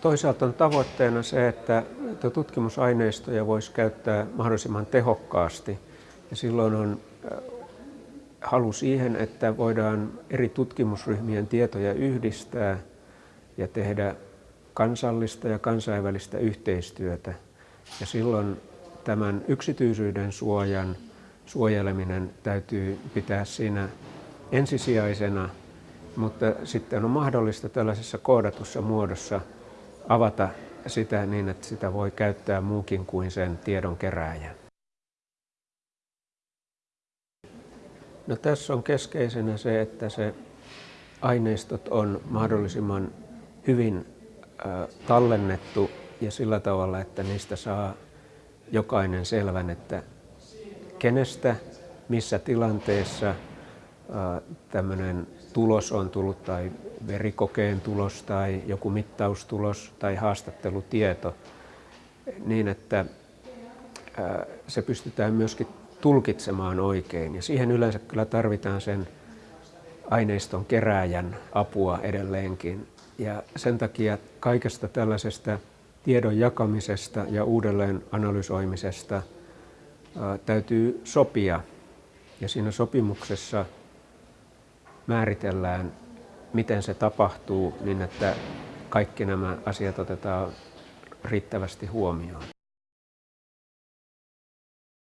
Toisaalta on tavoitteena se, että, tutkimusaineistoja voisi käyttää mahdollisimman tehokkaasti. Ja silloin on äh, halu siihen, että voidaan eri tutkimusryhmien tietoja yhdistää ja tehdä kansallista ja kansainvälistä yhteistyötä. Ja silloin tämän yksityisyyden suojan suojeleminen täytyy pitää siinä ensisijaisena, mutta sitten on mahdollista tällaisessa koodatussa muodossa avata sitä niin, että sitä voi käyttää muukin kuin sen tiedon kerääjä. No, tässä on keskeisenä se, että se aineistot on mahdollisimman hyvin tallennettu ja sillä tavalla, että niistä saa jokainen selvän, että kenestä, missä tilanteessa tämmöinen tulos on tullut tai verikokeen tulos tai joku mittaustulos tai haastattelutieto, niin että se pystytään myöskin tulkitsemaan oikein. Ja siihen yleensä kyllä tarvitaan sen aineiston kerääjän apua edelleenkin. Ja sen takia kaikesta tällaisesta tiedon jakamisesta ja uudelleen analysoimisesta täytyy sopia. Ja siinä sopimuksessa määritellään, miten se tapahtuu niin, että kaikki nämä asiat otetaan riittävästi huomioon.